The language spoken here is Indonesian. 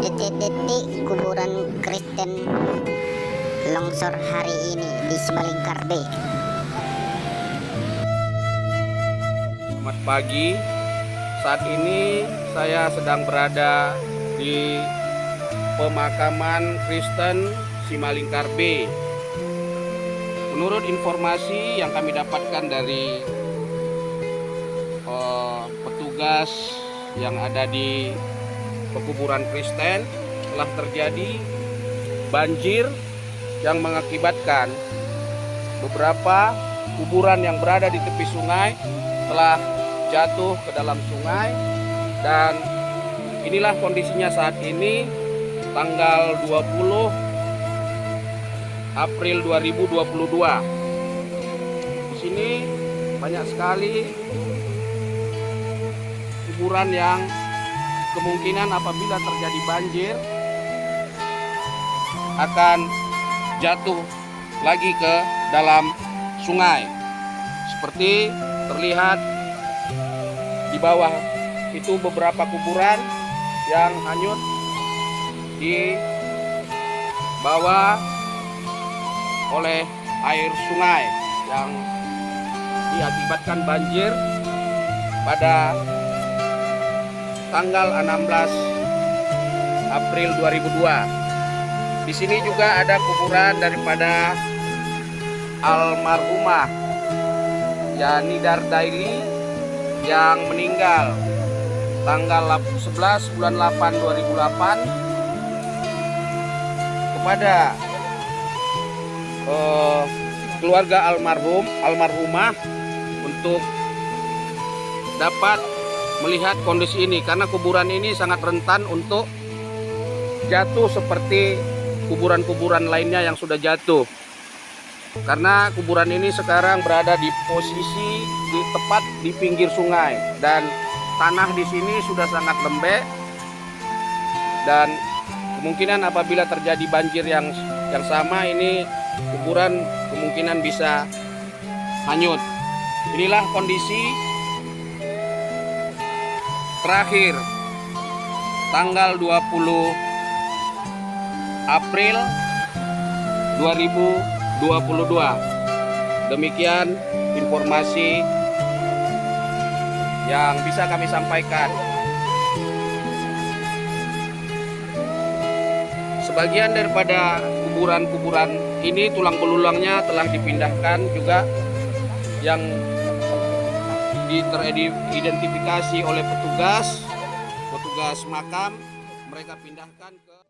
detik-detik kuburan Kristen longsor hari ini di Semalingkar B. Selamat pagi. Saat ini saya sedang berada di pemakaman Kristen Simalingkar B. Menurut informasi yang kami dapatkan dari uh, petugas yang ada di pekuburan Kristen telah terjadi banjir yang mengakibatkan beberapa kuburan yang berada di tepi sungai telah jatuh ke dalam sungai. Dan inilah kondisinya saat ini tanggal 20 April 2022 di sini banyak sekali kuburan yang kemungkinan apabila terjadi banjir akan jatuh lagi ke dalam sungai. Seperti terlihat di bawah itu beberapa kuburan yang hanyut di bawah oleh air sungai yang diakibatkan banjir pada tanggal 16 April 2002. Di sini juga ada kuburan daripada almarhumah Yani Dardaili yang meninggal tanggal 11 bulan 8 2008 kepada uh, keluarga almarhum almarhumah untuk dapat melihat kondisi ini karena kuburan ini sangat rentan untuk jatuh seperti kuburan-kuburan lainnya yang sudah jatuh. Karena kuburan ini sekarang berada di posisi di tepat di pinggir sungai dan tanah di sini sudah sangat lembek dan kemungkinan apabila terjadi banjir yang yang sama ini kuburan kemungkinan bisa hanyut. Inilah kondisi terakhir tanggal 20 April 2022 demikian informasi yang bisa kami sampaikan. Sebagian daripada kuburan-kuburan ini tulang belulangnya telah dipindahkan juga. Yang teridentifikasi oleh petugas petugas makam. Mereka pindahkan ke